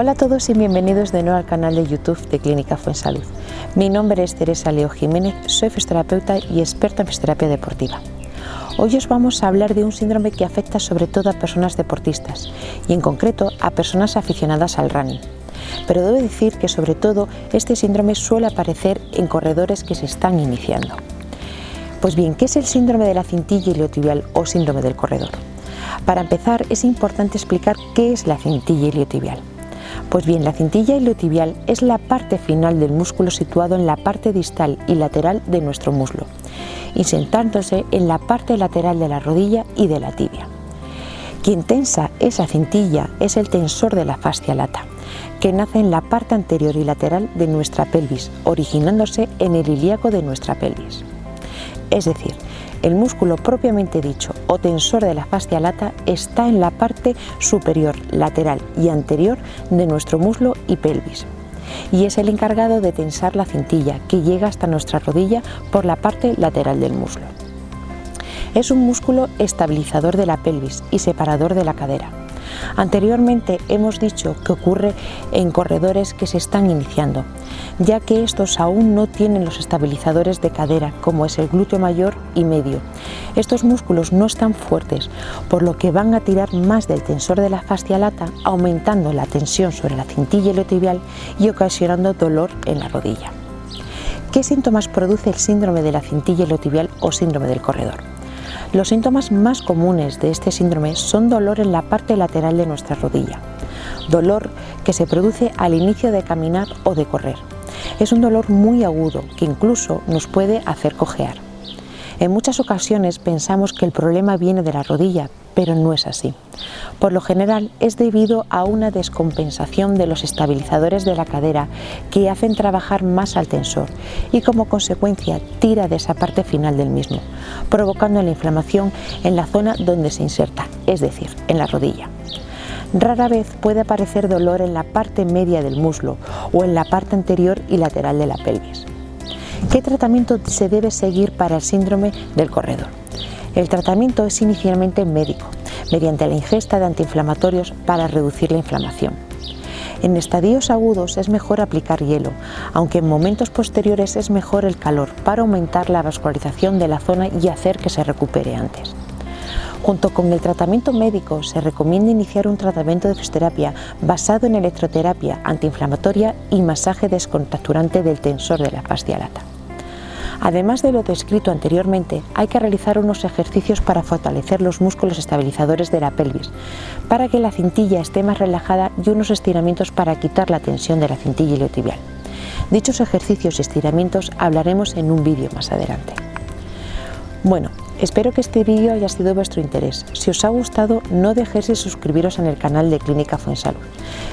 Hola a todos y bienvenidos de nuevo al canal de YouTube de Clínica Fuensalud. Mi nombre es Teresa Leo Jiménez, soy fisioterapeuta y experta en fisioterapia deportiva. Hoy os vamos a hablar de un síndrome que afecta sobre todo a personas deportistas y en concreto a personas aficionadas al running. Pero debo decir que sobre todo este síndrome suele aparecer en corredores que se están iniciando. Pues bien, ¿qué es el síndrome de la cintilla iliotibial o síndrome del corredor? Para empezar es importante explicar qué es la cintilla iliotibial. Pues bien, la cintilla iliotibial es la parte final del músculo situado en la parte distal y lateral de nuestro muslo, insertándose en la parte lateral de la rodilla y de la tibia. Quien tensa esa cintilla es el tensor de la fascia lata, que nace en la parte anterior y lateral de nuestra pelvis, originándose en el ilíaco de nuestra pelvis. Es decir, el músculo propiamente dicho o tensor de la fascia lata está en la parte superior, lateral y anterior de nuestro muslo y pelvis y es el encargado de tensar la cintilla que llega hasta nuestra rodilla por la parte lateral del muslo. Es un músculo estabilizador de la pelvis y separador de la cadera. Anteriormente hemos dicho que ocurre en corredores que se están iniciando, ya que estos aún no tienen los estabilizadores de cadera, como es el glúteo mayor y medio. Estos músculos no están fuertes, por lo que van a tirar más del tensor de la fascia lata, aumentando la tensión sobre la cintilla iliotibial y ocasionando dolor en la rodilla. ¿Qué síntomas produce el síndrome de la cintilla iliotibial o síndrome del corredor? Los síntomas más comunes de este síndrome son dolor en la parte lateral de nuestra rodilla, dolor que se produce al inicio de caminar o de correr. Es un dolor muy agudo que incluso nos puede hacer cojear. En muchas ocasiones pensamos que el problema viene de la rodilla, pero no es así. Por lo general es debido a una descompensación de los estabilizadores de la cadera que hacen trabajar más al tensor y como consecuencia tira de esa parte final del mismo, provocando la inflamación en la zona donde se inserta, es decir, en la rodilla. Rara vez puede aparecer dolor en la parte media del muslo o en la parte anterior y lateral de la pelvis. ¿Qué tratamiento se debe seguir para el síndrome del corredor? El tratamiento es inicialmente médico, mediante la ingesta de antiinflamatorios para reducir la inflamación. En estadios agudos es mejor aplicar hielo, aunque en momentos posteriores es mejor el calor para aumentar la vascularización de la zona y hacer que se recupere antes. Junto con el tratamiento médico se recomienda iniciar un tratamiento de fisioterapia basado en electroterapia antiinflamatoria y masaje descontracturante del tensor de la fascia lata. Además de lo descrito anteriormente, hay que realizar unos ejercicios para fortalecer los músculos estabilizadores de la pelvis, para que la cintilla esté más relajada y unos estiramientos para quitar la tensión de la cintilla iliotibial. Dichos ejercicios y estiramientos hablaremos en un vídeo más adelante. Bueno, Espero que este vídeo haya sido de vuestro interés. Si os ha gustado, no dejéis de suscribiros en el canal de Clínica Fuensalud.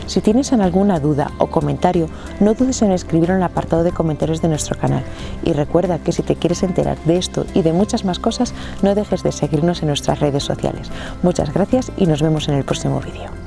Si tienes alguna duda o comentario, no dudes en escribirlo en el apartado de comentarios de nuestro canal. Y recuerda que si te quieres enterar de esto y de muchas más cosas, no dejes de seguirnos en nuestras redes sociales. Muchas gracias y nos vemos en el próximo vídeo.